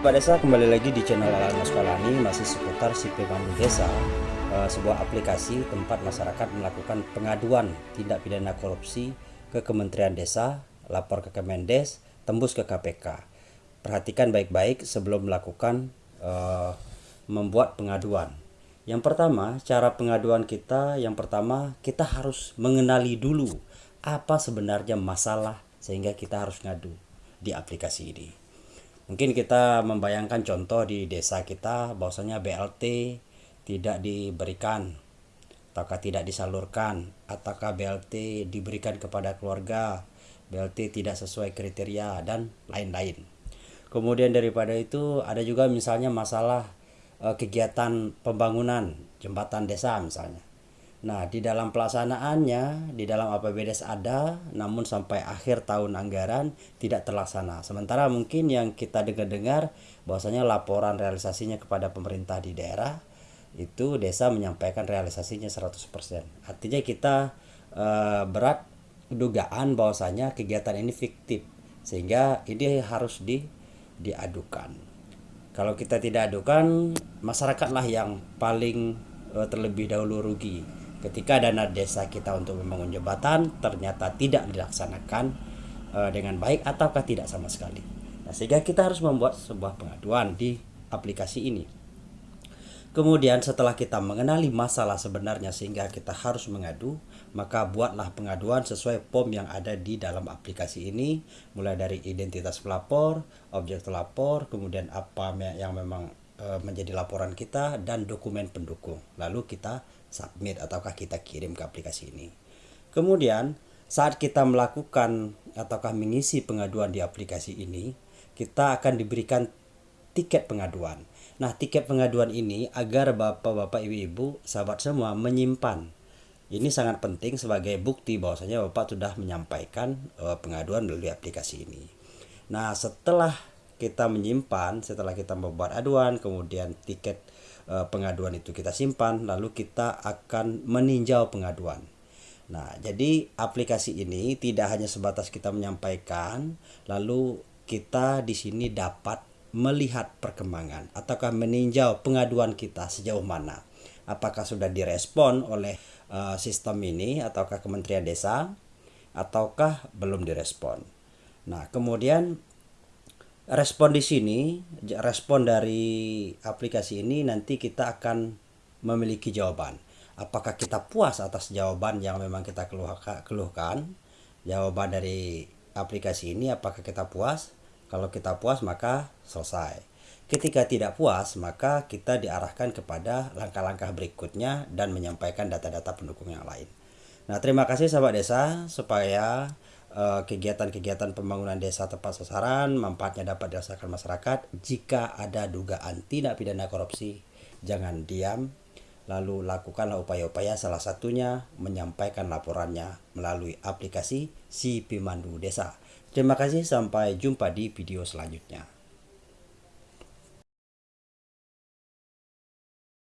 Pak Desa kembali lagi di channel Alana Sekolani masih seputar si Pemandu Desa eh, sebuah aplikasi tempat masyarakat melakukan pengaduan tindak pidana korupsi ke Kementerian Desa lapor ke Kemendes tembus ke KPK perhatikan baik-baik sebelum melakukan uh, membuat pengaduan. Yang pertama cara pengaduan kita yang pertama kita harus mengenali dulu apa sebenarnya masalah sehingga kita harus ngadu di aplikasi ini Mungkin kita membayangkan contoh di desa kita bahwasanya BLT tidak diberikan ataukah tidak disalurkan ataukah BLT diberikan kepada keluarga BLT tidak sesuai kriteria dan lain-lain. Kemudian daripada itu ada juga misalnya masalah eh, kegiatan pembangunan jembatan desa misalnya Nah, di dalam pelaksanaannya, di dalam APBDes ada, namun sampai akhir tahun anggaran tidak terlaksana. Sementara mungkin yang kita dengar-dengar bahwasanya laporan realisasinya kepada pemerintah di daerah itu desa menyampaikan realisasinya 100%. Artinya kita e, berat dugaan bahwasanya kegiatan ini fiktif sehingga ini harus di diadukan. Kalau kita tidak adukan, masyarakatlah yang paling e, terlebih dahulu rugi ketika dana desa kita untuk membangun jembatan ternyata tidak dilaksanakan uh, dengan baik ataukah tidak sama sekali. Nah, sehingga kita harus membuat sebuah pengaduan di aplikasi ini. Kemudian setelah kita mengenali masalah sebenarnya sehingga kita harus mengadu, maka buatlah pengaduan sesuai form yang ada di dalam aplikasi ini, mulai dari identitas pelapor, objek pelapor, kemudian apa yang memang menjadi laporan kita dan dokumen pendukung. Lalu kita submit ataukah kita kirim ke aplikasi ini. Kemudian saat kita melakukan ataukah mengisi pengaduan di aplikasi ini, kita akan diberikan tiket pengaduan. Nah, tiket pengaduan ini agar Bapak-bapak, Ibu-ibu, sahabat semua menyimpan. Ini sangat penting sebagai bukti bahwasanya Bapak sudah menyampaikan uh, pengaduan melalui aplikasi ini. Nah, setelah kita menyimpan setelah kita membuat aduan kemudian tiket e, pengaduan itu kita simpan lalu kita akan meninjau pengaduan nah jadi aplikasi ini tidak hanya sebatas kita menyampaikan lalu kita di sini dapat melihat perkembangan ataukah meninjau pengaduan kita sejauh mana apakah sudah direspon oleh uh, sistem ini ataukah Kementerian Desa ataukah belum direspon. Nah, kemudian respon di sini, respon dari aplikasi ini nanti kita akan memiliki jawaban. Apakah kita puas atas jawaban yang memang kita keluhkan? Jawaban dari aplikasi ini apakah kita puas? Kalau kita puas maka selesai. Ketika tidak puas maka kita diarahkan kepada langkah-langkah berikutnya dan menyampaikan data-data pendukung yang lain. Nah, terima kasih sahabat desa supaya Eh, kegiatan-kegiatan pembangunan desa tepat sasaran manfaatnya dapat dirasakan masyarakat jika ada dugaan tindak pidana korupsi jangan diam lalu lakukanlah upaya-upaya salah satunya menyampaikan laporannya melalui aplikasi si Pemandu Desa. Terima kasih sampai jumpa di video selanjutnya.